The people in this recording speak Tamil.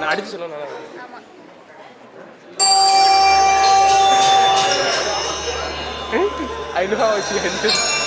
நான் அடிச்சு சொல்லணும் I know how she ended.